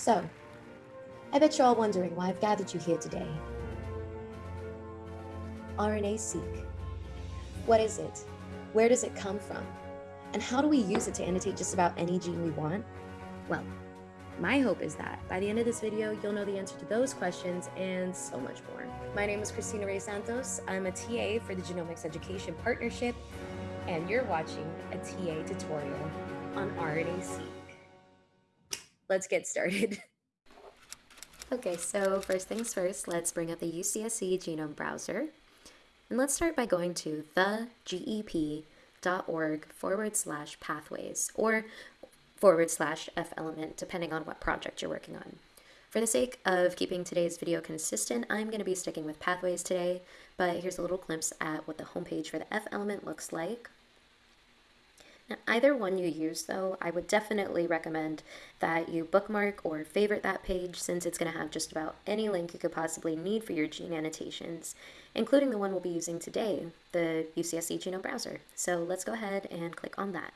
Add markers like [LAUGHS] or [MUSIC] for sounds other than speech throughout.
So, I bet you're all wondering why I've gathered you here today. RNA-seq. What is it? Where does it come from? And how do we use it to annotate just about any gene we want? Well, my hope is that by the end of this video, you'll know the answer to those questions and so much more. My name is Christina Ray Santos. I'm a TA for the Genomics Education Partnership, and you're watching a TA tutorial on RNA-seq. Let's get started. [LAUGHS] Okay, so first things first, let's bring up the UCSC Genome Browser. And let's start by going to thegep.org forward slash pathways or forward slash F element, depending on what project you're working on. For the sake of keeping today's video consistent, I'm going to be sticking with pathways today, but here's a little glimpse at what the homepage for the F element looks like. Now, either one you use, though, I would definitely recommend that you bookmark or favorite that page since it's going to have just about any link you could possibly need for your gene annotations, including the one we'll be using today, the UCSC Genome Browser. So let's go ahead and click on that.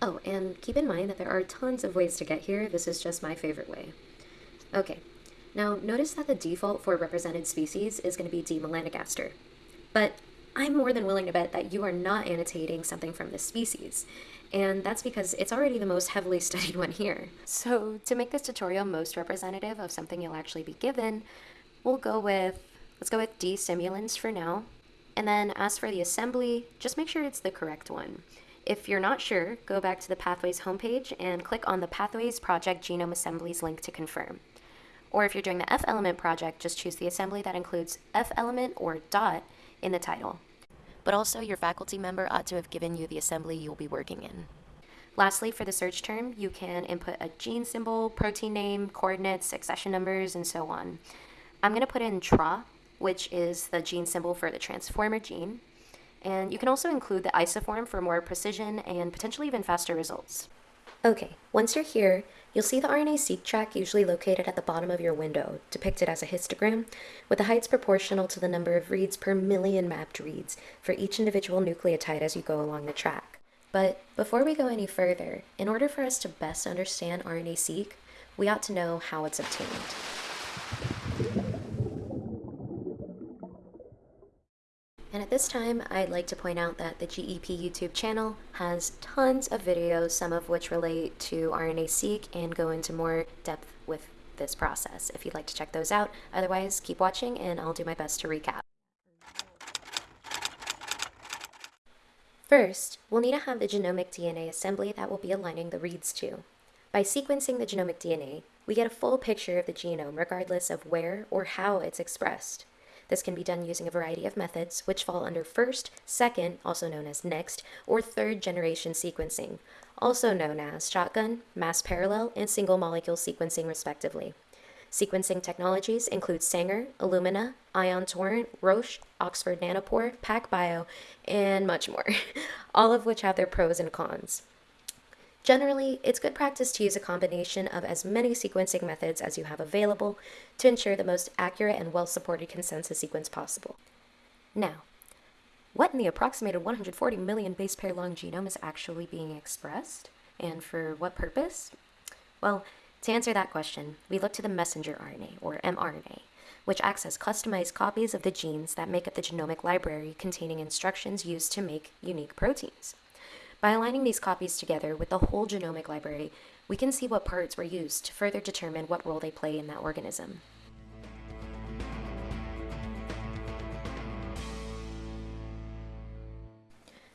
Oh, and keep in mind that there are tons of ways to get here. This is just my favorite way. Okay, now notice that the default for represented species is going to be D. melanogaster. But I'm more than willing to bet that you are not annotating something from this species. And that's because it's already the most heavily [LAUGHS] studied one here. So to make this tutorial most representative of something you'll actually be given, we'll go with, let's go with D. simulans for now. And then as for the assembly, just make sure it's the correct one. If you're not sure, go back to the Pathways homepage and click on the Pathways Project Genome Assemblies link to confirm. Or if you're doing the F element project, just choose the assembly that includes F element or dot in the title. But also, your faculty member ought to have given you the assembly you'll be working in. Lastly, for the search term, you can input a gene symbol, protein name, coordinates, accession numbers, and so on. I'm going to put in TRA, which is the gene symbol for the transformer gene. And you can also include the isoform for more precision and potentially even faster results. Okay, once you're here, you'll see the RNA-seq track usually located at the bottom of your window, depicted as a histogram, with the heights proportional to the number of reads per million mapped reads for each individual nucleotide as you go along the track. But before we go any further, in order for us to best understand RNA-seq, we ought to know how it's obtained. And at this time, I'd like to point out that the GEP YouTube channel has tons of videos, some of which relate to RNA-seq and go into more depth with this process, if you'd like to check those out. Otherwise, keep watching and I'll do my best to recap. First, we'll need to have the genomic DNA assembly that we'll be aligning the reads to. By sequencing the genomic DNA, we get a full picture of the genome regardless of where or how it's expressed. This can be done using a variety of methods, which fall under first, second, also known as next, or third generation sequencing, also known as shotgun, mass parallel, and single molecule sequencing respectively. Sequencing technologies include Sanger, Illumina, Ion Torrent, Roche, Oxford Nanopore, PacBio, and much more, [LAUGHS] all of which have their pros and cons. Generally, it's good practice to use a combination of as many sequencing methods as you have available to ensure the most accurate and well-supported consensus sequence possible. Now, what in the approximated 140 million base pair long genome is actually being expressed? And for what purpose? Well, to answer that question, we look to the messenger RNA, or mRNA, which acts as customized copies of the genes that make up the genomic library containing instructions used to make unique proteins. By aligning these copies together with the whole genomic library, we can see what parts were used to further determine what role they play in that organism.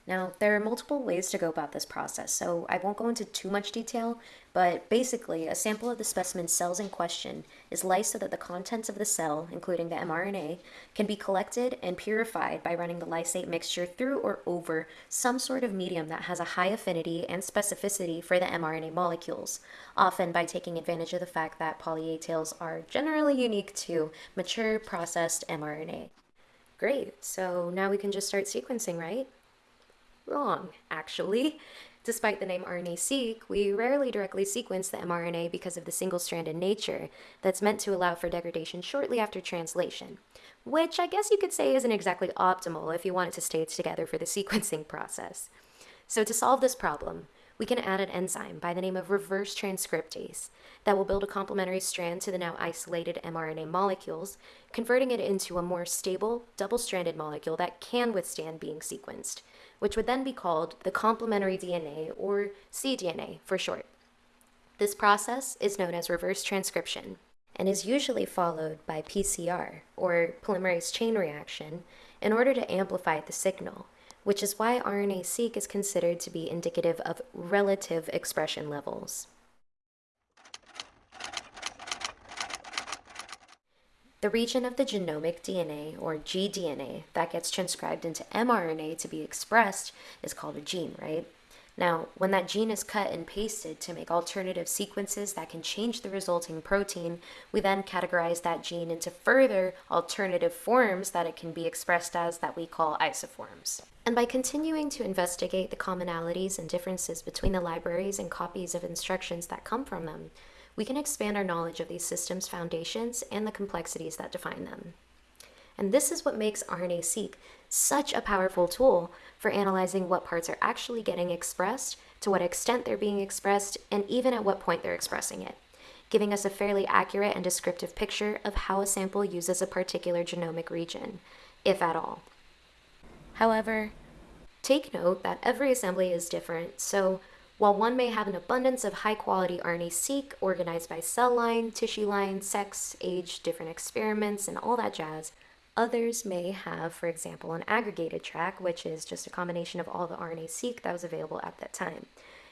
Now, there are multiple ways to go about this process, so I won't go into too much detail, but basically, a sample of the specimen cells in question is lysed so that the contents of the cell, including the mRNA, can be collected and purified by running the lysate mixture through or over some sort of medium that has a high affinity and specificity for the mRNA molecules, often by taking advantage of the fact that poly A tails are generally unique to mature processed mRNA. Great, so now we can just start sequencing, right? Wrong, actually. Despite the name RNA-seq, we rarely directly sequence the mRNA because of the single-stranded nature that's meant to allow for degradation shortly after translation, which I guess you could say isn't exactly optimal if you want it to stay together for the [LAUGHS] sequencing process. So to solve this problem, we can add an enzyme by the name of reverse transcriptase that will build a complementary strand to the now isolated mRNA molecules, converting it into a more stable, double-stranded molecule that can withstand being sequenced, which would then be called the complementary DNA, or cDNA for short. This process is known as reverse transcription and is usually followed by PCR, or polymerase chain reaction, in order to amplify the signal, which is why RNA-seq is considered to be indicative of relative expression levels. The region of the genomic DNA, or gDNA, that gets transcribed into mRNA to be expressed is called a gene, right? Now, when that gene is cut and pasted to make alternative sequences that can change the resulting protein, we then categorize that gene into further alternative forms that it can be expressed as that we call isoforms. And by continuing to investigate the commonalities and differences between the libraries and copies of instructions that come from them, we can expand our knowledge of these systems' foundations and the complexities that define them. And this is what makes RNA-seq such a powerful tool for analyzing what parts are actually getting expressed, to what extent they're being expressed, and even at what point they're expressing it, giving us a fairly accurate and descriptive picture of how a sample uses a particular genomic region, if at all. However, take note that every assembly is different, so while one may have an abundance of high-quality RNA-seq organized by cell line, tissue line, sex, age, different experiments, and all that jazz, Others may have, for example, an aggregated track, which is just a combination of all the RNA-seq that was available at that time.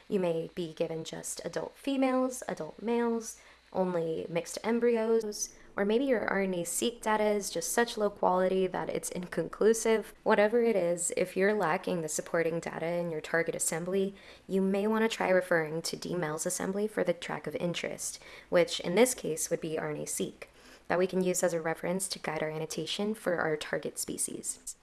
You may be given just adult females, adult males, only mixed embryos, or maybe your RNA-seq data is just such low quality that it's inconclusive. Whatever it is, if you're lacking the supporting data in your target assembly, you may want to try referring to DMEL's assembly for the track of interest, which in this case would be RNA-seq that we can use as a reference to guide our annotation for our target species.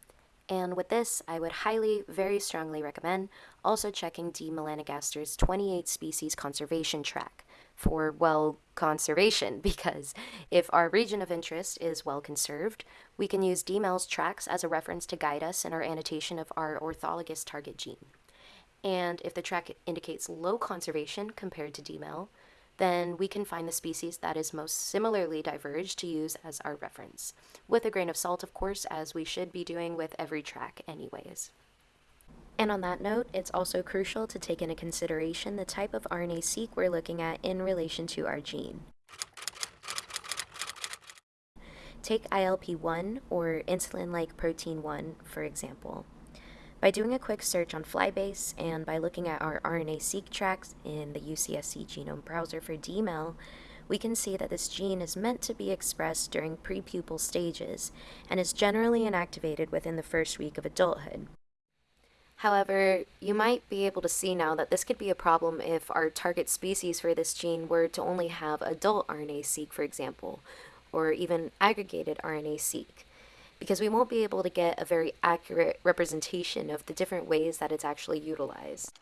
And with this, I would highly, very strongly recommend also checking D. melanogaster's 28 species conservation track for, well, conservation, [LAUGHS] because if our region of interest is well conserved, we can use DMEL's tracks as a reference to guide us in our annotation of our orthologous target gene. And if the track indicates low conservation compared to DMEL, then we can find the species that is most similarly diverged to use as our reference. With a grain of salt, of course, as we should be doing with every track anyways. And on that note, it's also crucial to take into consideration the type of RNA-seq we're looking at in relation to our gene. Take ILP1 or insulin-like protein 1, for example. By doing a quick search on Flybase and by looking at our RNA-seq tracks in the UCSC genome browser for DMEL, we can see that this gene is meant to be expressed during prepupal stages and is generally inactivated within the first week of adulthood. However, you might be able to see now that this could be a problem if our target species for this gene were to only have adult RNA-seq, for example, or even aggregated RNA-seq because we won't be able to get a very accurate representation of the different ways that it's actually utilized.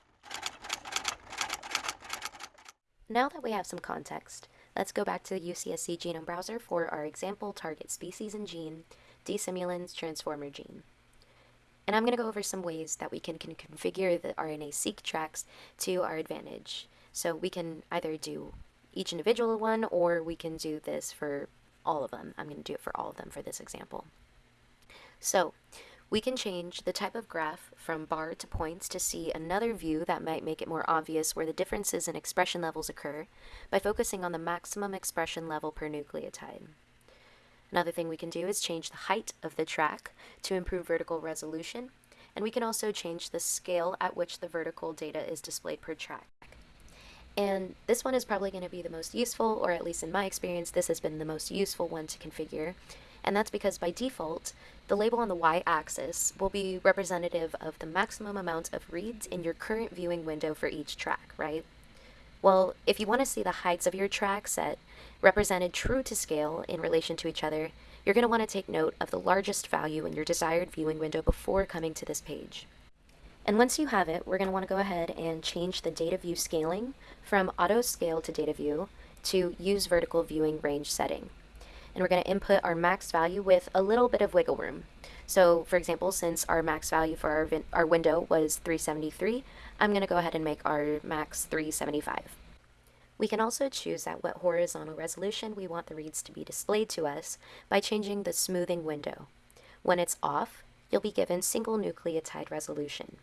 Now that we have some context, let's go back to the UCSC genome browser for our example target species and gene, D. simulans' transformer gene. And I'm going to go over some ways that we can, can configure the RNA-seq tracks to our advantage. So we can either do each individual one, or we can do this for all of them. I'm going to do it for all of them for this example. So we can change the type of graph from bar to points to see another view that might make it more obvious where the differences in expression levels occur by focusing on the maximum expression level per nucleotide. Another thing we can do is change the height of the track to improve vertical resolution, and we can also change the scale at which the vertical data is displayed per track. And this one is probably going to be the most useful, or at least in my experience, this has been the most useful one to configure, and that's because by default, the label on the y-axis will be representative of the maximum amount of reads in your current viewing window for each track, right? Well, if you want to see the heights of your track set represented true to scale in relation to each other, you're going to want to take note of the largest value in your desired viewing window before coming to this page. And once you have it, we're going to want to go ahead and change the data view scaling from auto scale to data view to use vertical viewing range setting and we're going to input our max value with a little bit of wiggle room. So for example, since our max value for our, our window was 373, I'm going to go ahead and make our max 375. We can also choose at what horizontal resolution we want the reads to be displayed to us by changing the smoothing window. When it's off, you'll be given single nucleotide resolution.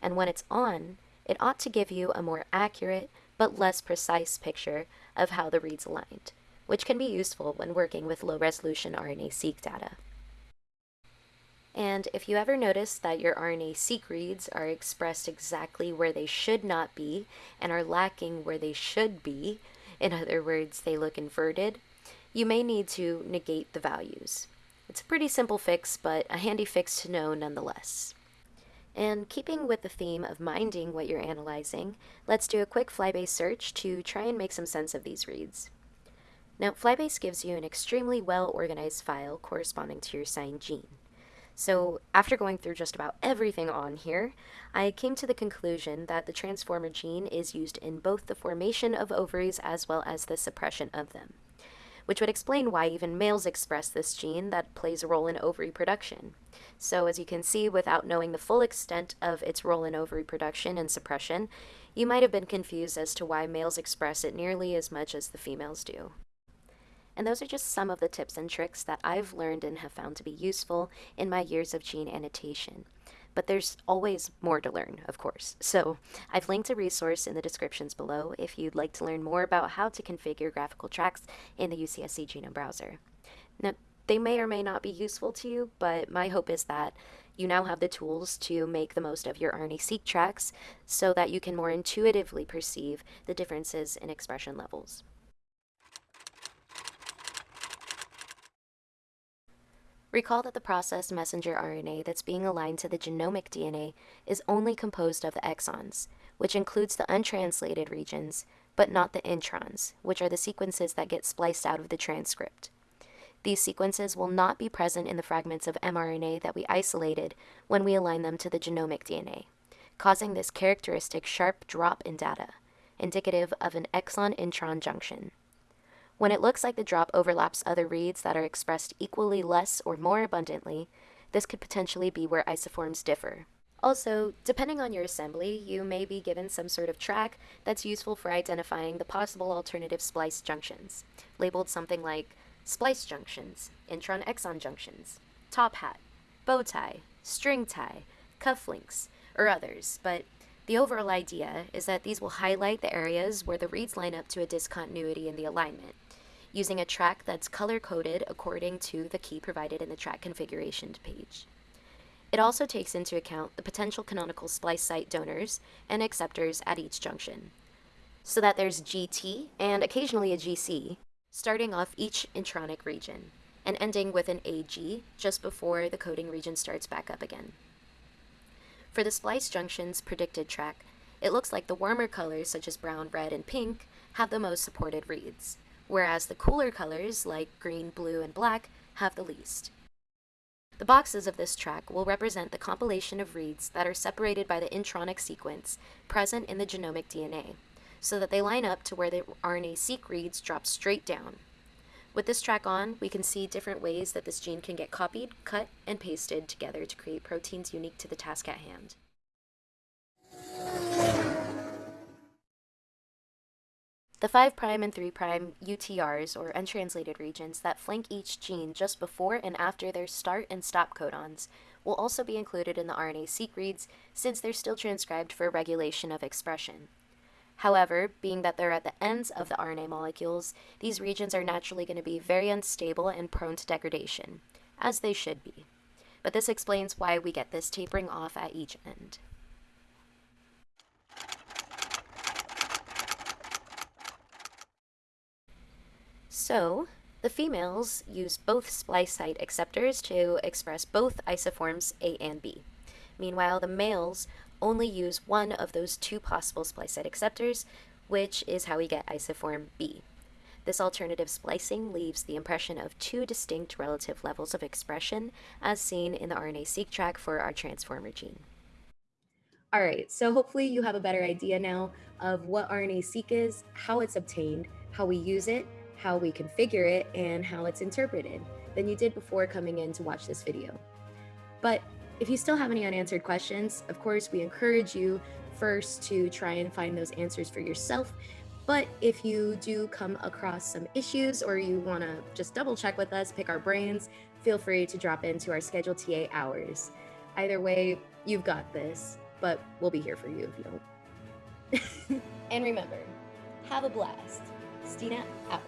And when it's on, it ought to give you a more accurate but less precise picture of how the reads aligned, which can be useful when working with low-resolution RNA-seq data. And if you ever notice that your RNA-seq reads are expressed exactly where they should not be and are lacking where they should be, in other words, they look inverted, you may need to negate the values. It's a pretty simple fix, but a handy fix to know nonetheless. And keeping with the theme of minding what you're analyzing, let's do a quick Flybase search to try and make some sense of these reads. Now, Flybase gives you an extremely well-organized file corresponding to your signed gene. So after going through just about everything on here, I came to the conclusion that the transformer gene is used in both the formation of ovaries as well as the suppression of them, which would explain why even males express this gene that plays a role in ovary production. So as you can see, without knowing the full extent of its role in ovary production and suppression, you might have been confused as to why males express it nearly as much as the females do. And those are just some of the tips and tricks that I've learned and have found to be useful in my years of gene annotation. But there's always more to learn, of course. So I've linked a resource in the descriptions below if you'd like to learn more about how to configure graphical tracks in the UCSC Genome Browser. Now, they may or may not be useful to you, but my hope is that you now have the tools to make the most of your RNA-seq tracks so that you can more intuitively perceive the differences in expression levels. Recall that the processed messenger RNA that's being aligned to the genomic DNA is only composed of the exons, which includes the untranslated regions, but not the introns, which are the sequences that get spliced out of the transcript. These sequences will not be present in the fragments of mRNA that we isolated when we align them to the genomic DNA, causing this characteristic sharp drop in data, indicative of an exon-intron junction. When it looks like the drop overlaps other reads that are expressed equally less or more abundantly, this could potentially be where isoforms differ. Also, depending on your assembly, you may be given some sort of track that's useful for identifying the possible alternative splice junctions, labeled something like splice junctions, intron-exon junctions, TopHat, bow tie, StringTie, cufflinks, or others, but the overall idea is that these will highlight the areas where the reads line up to a discontinuity in the alignment, using a track that's color-coded according to the key provided in the track configuration page. It also takes into account the potential canonical splice site donors and acceptors at each junction, so that there's GT and occasionally a GC, starting off each intronic region, and ending with an AG just before the coding region starts back up again. For the splice junction's predicted track, it looks like the warmer colors such as brown, red, and pink have the most supported reads, whereas the cooler colors, like green, blue, and black, have the least. The boxes of this track will represent the compilation of reads that are separated by the intronic sequence present in the genomic DNA, so that they line up to where the RNA-seq reads drop straight down. With this track on, we can see different ways that this gene can get copied, cut, and pasted together to create proteins unique to the task at hand. The 5' and 3' UTRs, or untranslated regions, that flank each gene just before and after their start and stop codons will also be included in the RNA-seq reads since they're still transcribed for regulation of expression. However, being that they're at the ends of the RNA molecules, these regions are naturally going to be very unstable and prone to degradation, as they should be. But this explains why we get this tapering off at each end. So, the females use both splice site acceptors to express both isoforms A and B. Meanwhile, the males only use one of those two possible splice site acceptors, which is how we get isoform B. This alternative splicing leaves the impression of two distinct relative levels of expression, as seen in the RNA-seq track for our transformer gene. All right, so hopefully you have a better idea now of what RNA-seq is, how it's obtained, how we use it, how we configure it, and how it's interpreted than you did before coming in to watch this video. But if you still have any unanswered questions, of course, we encourage you first to try and find those answers for yourself. But if you do come across some issues or you want to just double check with us, pick our brains, feel free to drop into our scheduled TA hours. Either way, you've got this, but we'll be here for you if you don't. [LAUGHS] and remember, have a blast. Stina out.